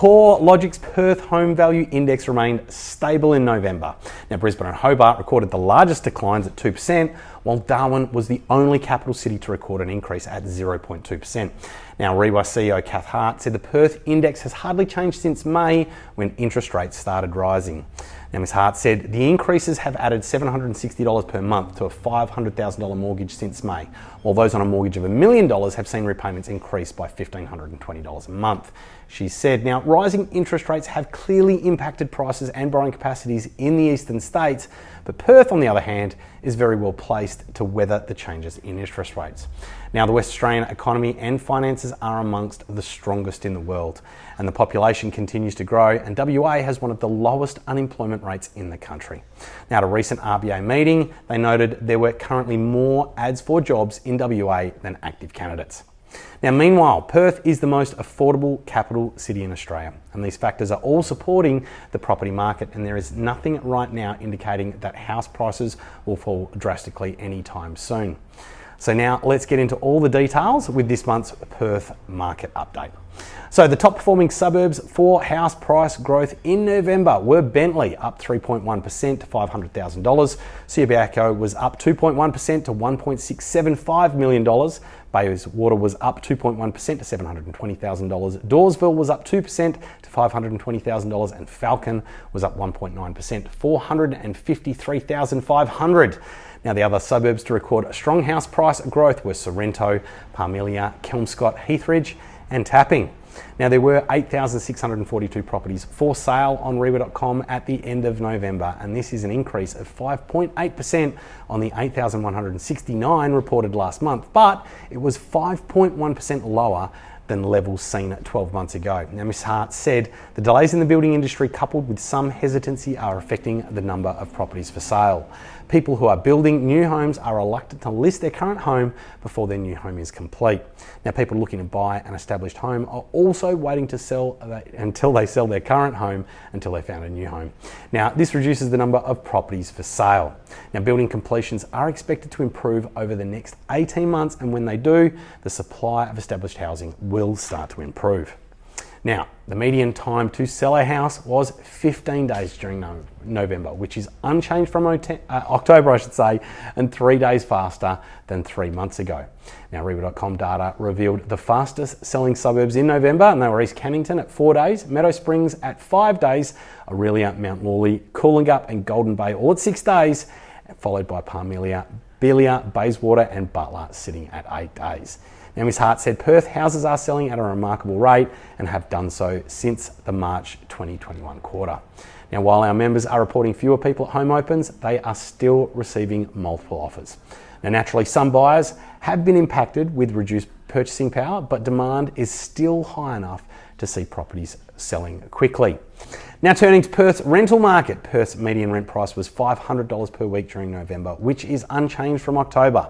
CoreLogic's Perth Home Value Index remained stable in November. Now, Brisbane and Hobart recorded the largest declines at 2%, while Darwin was the only capital city to record an increase at 0.2%. Now, Reiwa CEO Cath Hart said the Perth index has hardly changed since May when interest rates started rising. Now, Ms. Hart said the increases have added $760 per month to a $500,000 mortgage since May, while those on a mortgage of a million dollars have seen repayments increase by $1,520 a month. She said, now rising interest rates have clearly impacted prices and borrowing capacities in the eastern states, but Perth, on the other hand, is very well placed to weather the changes in interest rates. Now, the West Australian economy and finances are amongst the strongest in the world, and the population continues to grow, and WA has one of the lowest unemployment rates in the country. Now, at a recent RBA meeting, they noted there were currently more ads for jobs in WA than active candidates. Now, meanwhile, Perth is the most affordable capital city in Australia, and these factors are all supporting the property market, and there is nothing right now indicating that house prices will fall drastically anytime soon. So now let's get into all the details with this month's Perth market update. So the top performing suburbs for house price growth in November were Bentley up 3.1% to $500,000. Subiaco was up 2.1% to $1.675 million. Bayswater was up 2.1% to $720,000. Dawesville was up 2% to $520,000 and Falcon was up 1.9% to $453,500. Now, the other suburbs to record strong house price growth were Sorrento, Parmelia, Kelmscott, Heathridge, and Tapping. Now, there were 8,642 properties for sale on Reiwa.com at the end of November, and this is an increase of 5.8% on the 8,169 reported last month, but it was 5.1% lower than levels seen 12 months ago. Now, Ms. Hart said the delays in the building industry, coupled with some hesitancy, are affecting the number of properties for sale. People who are building new homes are reluctant to list their current home before their new home is complete. Now, people looking to buy an established home are also waiting to sell until they sell their current home until they found a new home. Now, this reduces the number of properties for sale. Now, building completions are expected to improve over the next 18 months, and when they do, the supply of established housing will start to improve. Now, the median time to sell a house was 15 days during November, which is unchanged from uh, October, I should say, and three days faster than three months ago. Now, Reiwa.com data revealed the fastest selling suburbs in November, and they were East Cannington at four days, Meadow Springs at five days, Orelia, Mount Lawley, Coolangatta, and Golden Bay all at six days, followed by Parmelia, Belia, Bayswater, and Butler sitting at eight days. Now, Ms. Hart said Perth houses are selling at a remarkable rate and have done so since the March 2021 quarter. Now, while our members are reporting fewer people at home opens, they are still receiving multiple offers. Now, naturally, some buyers have been impacted with reduced purchasing power, but demand is still high enough to see properties selling quickly. Now, turning to Perth's rental market, Perth's median rent price was $500 per week during November, which is unchanged from October.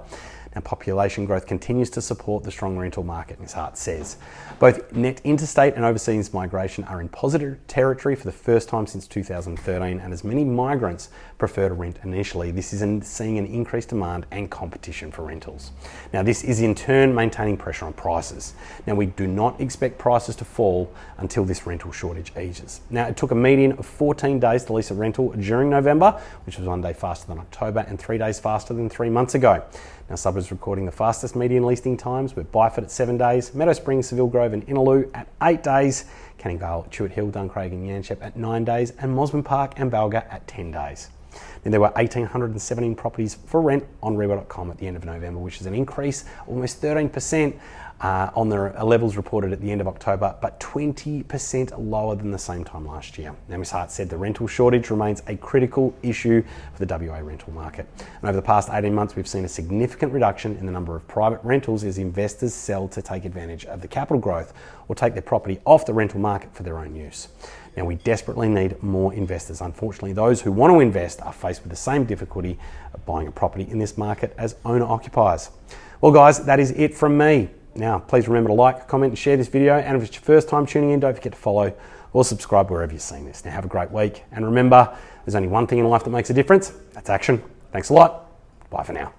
Now, population growth continues to support the strong rental market, Ms. Hart says. Both net interstate and overseas migration are in positive territory for the first time since 2013, and as many migrants prefer to rent initially, this is seeing an increased demand and competition for rentals. Now, this is in turn maintaining pressure on prices. Now, we do not expect prices to fall until this rental shortage eases. Now, it took a median of 14 days to lease a rental during November, which was one day faster than October and three days faster than three months ago. Now, suburbs recording the fastest median leasing times with Byford at seven days, Meadow Springs, Seville Grove, and Innaloo at eight days, Canning Vale, Tuart Hill, Duncraig, and Yanchep at nine days, and Mosman Park and Balga at 10 days. Then there were 1,817 properties for rent on Reiwa.com at the end of November, which is an increase almost 13% uh, on the levels reported at the end of October, but 20% lower than the same time last year. Now, Ms. Hart said the rental shortage remains a critical issue for the WA rental market. And over the past 18 months, we've seen a significant reduction in the number of private rentals as investors sell to take advantage of the capital growth or take their property off the rental market for their own use. Now, we desperately need more investors. Unfortunately, those who want to invest are faced with the same difficulty of buying a property in this market as owner occupiers. Well, guys, that is it from me. Now, please remember to like, comment, and share this video. And if it's your first time tuning in, don't forget to follow or subscribe wherever you're seeing this. Now, have a great week. And remember, there's only one thing in life that makes a difference that's action. Thanks a lot. Bye for now.